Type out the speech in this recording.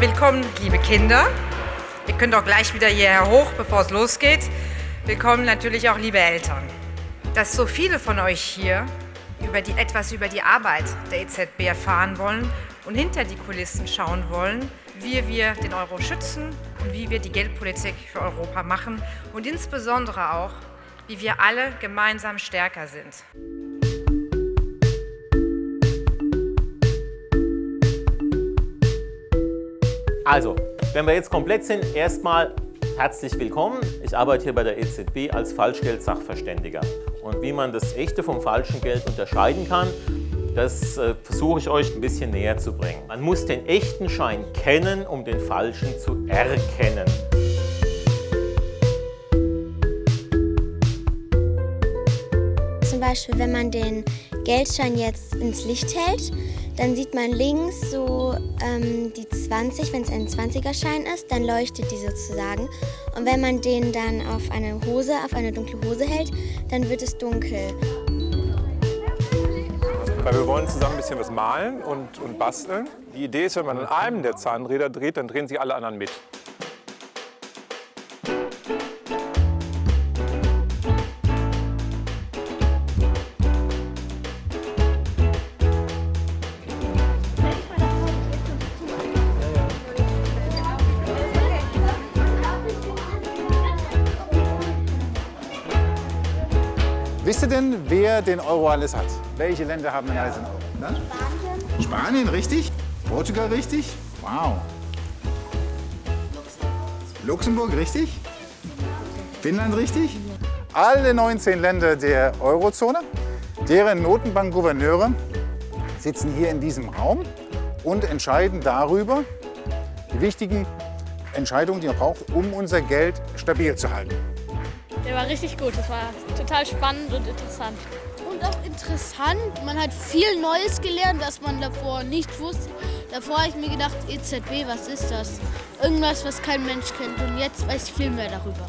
willkommen, liebe Kinder. Ihr könnt auch gleich wieder hierher hoch, bevor es losgeht. Willkommen natürlich auch, liebe Eltern. Dass so viele von euch hier über die, etwas über die Arbeit der EZB erfahren wollen und hinter die Kulissen schauen wollen, wie wir den Euro schützen und wie wir die Geldpolitik für Europa machen und insbesondere auch, wie wir alle gemeinsam stärker sind. Also, wenn wir jetzt komplett sind, erstmal herzlich willkommen. Ich arbeite hier bei der EZB als Falschgeld-Sachverständiger. Und wie man das echte vom falschen Geld unterscheiden kann, das äh, versuche ich euch ein bisschen näher zu bringen. Man muss den echten Schein kennen, um den falschen zu erkennen. Zum Beispiel, wenn man den Geldschein jetzt ins Licht hält, dann sieht man links so ähm, die 20, wenn es ein 20er-Schein ist, dann leuchtet die sozusagen. Und wenn man den dann auf eine Hose, auf eine dunkle Hose hält, dann wird es dunkel. Weil wir wollen zusammen ein bisschen was malen und, und basteln. Die Idee ist, wenn man an einem der Zahnräder dreht, dann drehen sich alle anderen mit. Wisst ihr denn, wer den Euro alles hat? Welche Länder haben denn alles den Euro? Na? Spanien. Spanien, richtig. Portugal, richtig. Wow. Luxemburg, richtig. Finnland, richtig. Alle 19 Länder der Eurozone, deren Notenbankgouverneure sitzen hier in diesem Raum und entscheiden darüber die wichtigen Entscheidungen, die man braucht, um unser Geld stabil zu halten. Der war richtig gut. Das war total spannend und interessant. Und auch interessant. Man hat viel Neues gelernt, was man davor nicht wusste. Davor habe ich mir gedacht, EZB, was ist das? Irgendwas, was kein Mensch kennt. Und jetzt weiß ich viel mehr darüber.